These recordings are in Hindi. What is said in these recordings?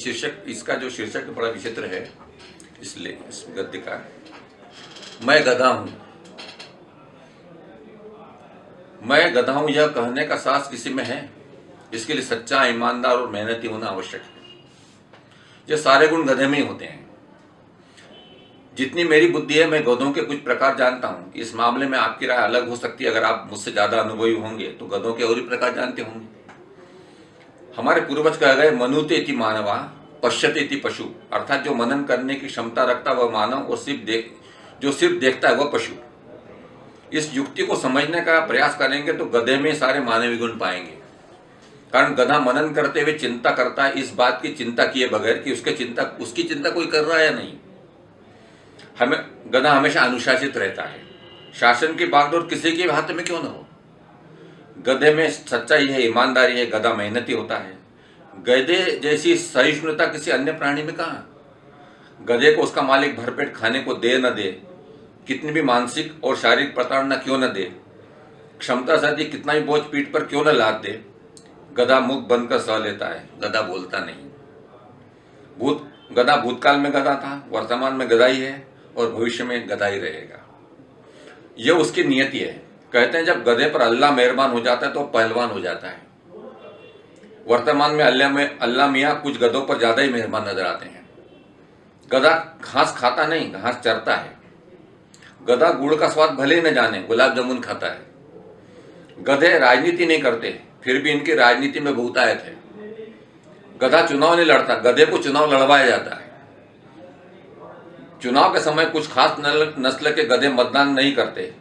शीर्षक, इसका जो शीर्षक बड़ा विचित्र है इसलिए इस गद्य का, मैं गधा हूँ। मैं गधा हूँ, यह कहने का साहस किसी में है, इसके लिए सच्चा, ईमानदार और मेहनती होना आवश्यक है। ये सारे गुण गधे में ही होते हैं। जितनी मेरी बुद्धि है, मैं गधों के कुछ प्रकार जानता हूँ। इस मामले में आपकी राय अलग हो सकती है। अगर आप मुझसे ज़्यादा अनुभवी होंगे तो गधों के और ही प्रकार जानते होंगे। हमारे पूर्वज कह गए, मनुते इति मानवा, पश्यते इति पशु। अर्थात जो मनन करने की क्षमता रखता वह मानव और सिर्फ़ देख जो सिर्फ़ देखता है, वह पशु। इस युक्ति को समझने का प्रयास करेंगे तो गधे में सारे मानवीय गुण पाएँगे। कारण गधा मनन करते हुए चिंता करता है, इस बात की चिंता किए बगैर कि उसके चिंता, उसकी चिंता कोई कर रहा है या नहीं। हमें, गधा हमेशा अनुशासित रहता है। शासन की बागडोर किसी के हाथ में क्यों ना हो? गधे में सच्चाई है, ईमानदारी है, गधा मेहनती होता है। गधे जैसी सहिष्णुता किसी अन्य प्राणी में कहा? गधे को उसका मालिक भरपेट खाने को दे न दे, कितनी भी मानसिक और शारीरिक प्रताड़ना क्यों न दे, क्षमता साथी कितना भी बोझ पीठ पर क्यों न लाद दे, गधा मुख बंद कर सह लेता है, गधा बोलता नहीं। भूत, गधा भूतकाल में गधा था, वर्तमान में गधा ही है और भविष्य में गधा ही रहेगा। यह उसकी नियति है। कहते हैं, जब गधे पर अल्लाह मेहरबान हो जाता है तो पहलवान हो जाता है। वर्तमान में अल्लाह में, अल्लाह मियाँ कुछ गधों पर ज़्यादा ही मेहरबान नज़र आते हैं। गधा घास खाता नहीं, घास चरता है। गधा गुड़ का स्वाद भले ही न जाने, गुलाब जामुन खाता है। गधे राजनीति नहीं करते, फिर भी इनकी राजनीति में भूताए थे गधा चुनाव नहीं लड़ता, गधे को चुनाव लड़वाया जाता है। चुनाव के समय कुछ खास नस्ल के गधे मतदान नहीं करते।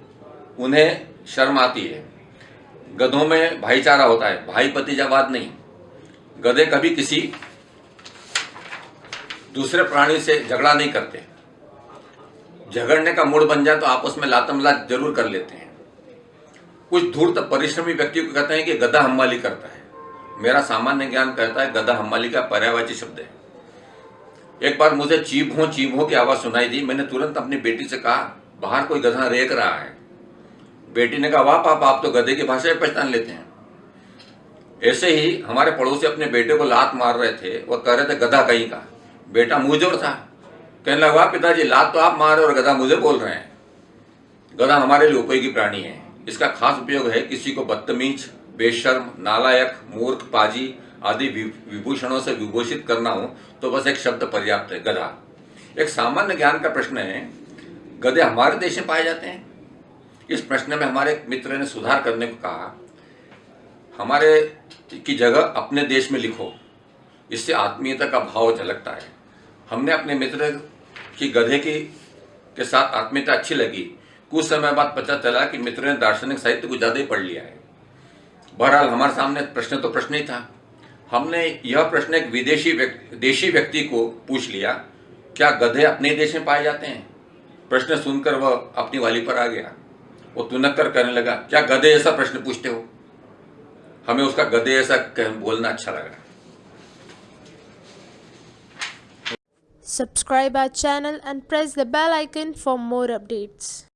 उन्हें शर्म आती है। गधों में भाईचारा होता है भाई पतिजावाद नहीं। गधे कभी किसी दूसरे प्राणी से झगड़ा नहीं करते। झगड़ने का मूड बन जाए तो आपस में लातमलात ज़रूर कर लेते हैं। कुछ धूर्त परिश्रमी व्यक्ति को कहते हैं कि गधा हम्माली करता है। मेरा सामान्य ज्ञान कहता है गधा हम्माली का पर्यावाची शब्द है। एक बार मुझे चीप हो चीप हो की आवाज़ सुनाई दी। मैंने तुरंत अपनी बेटी से कहा, बाहर कोई गधा रेक रहा है। बेटी ने कहा, वाह, पापा, आप तो गधे की भाषा में पहचान लेते हैं। ऐसे ही हमारे पड़ोसी अपने बेटे को लात मार रहे थे। वह कह रहे थे, गधा कहीं का? बेटा मुंहजोर था। कहने लगा, वाह, पिताजी, लात तो आप मार रहे और गधा मुझे बोल रहे हैं। गधा हमारे लिए उपयोगी प्राणी है। इसका खास उपयोग है किसी को बदतमीज, बेशर्म, नालायक, मूर्ख, पाजी आदि विभूषणों से विभूषित करना हो तो बस एक शब्द पर्याप्त है, गधा। एक सामान्य ज्ञान का प्रश्न है, गधे हमारे देश में पाए जाते हैं? इस प्रश्न में हमारे मित्र ने सुधार करने को कहा, हमारे की जगह अपने देश में लिखो, इससे आत्मीयता का भाव झलकता है। हमने अपने मित्र की गधे की, के साथ आत्मीयता अच्छी लगी। कुछ समय बाद पता चला कि मित्र ने दार्शनिक साहित्य को ज़्यादा ही पढ़ लिया है। बहरहाल, हमारे सामने प्रश्न तो प्रश्न ही था। हमने यह प्रश्न एक विदेशी देशी व्यक्ति को पूछ लिया, क्या गधे अपने देश में पाए जाते हैं? प्रश्न सुनकर वह अपनी वाली पर आ गया। वो तुनक्कर करने लगा। क्या गधे ऐसा प्रश्न पूछते हो? हमें उसका गधे ऐसा बोलना अच्छा लगा। Subscribe our channel and press the bell icon for more updates